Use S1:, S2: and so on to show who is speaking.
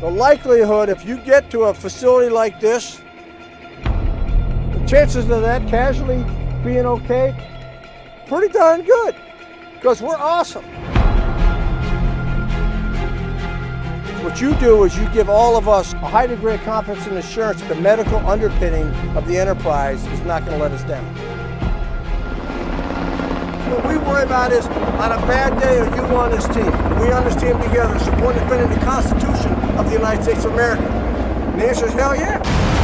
S1: the likelihood if you get to a facility like this, the chances of that casualty being okay, pretty darn good, because we're awesome. What you do is you give all of us a high degree of confidence and assurance that the medical underpinning of the enterprise is not going to let us down. Worry about is on a bad day, are you on this team? We on this team together, supporting defending the Constitution of the United States of America. And the answer is hell yeah.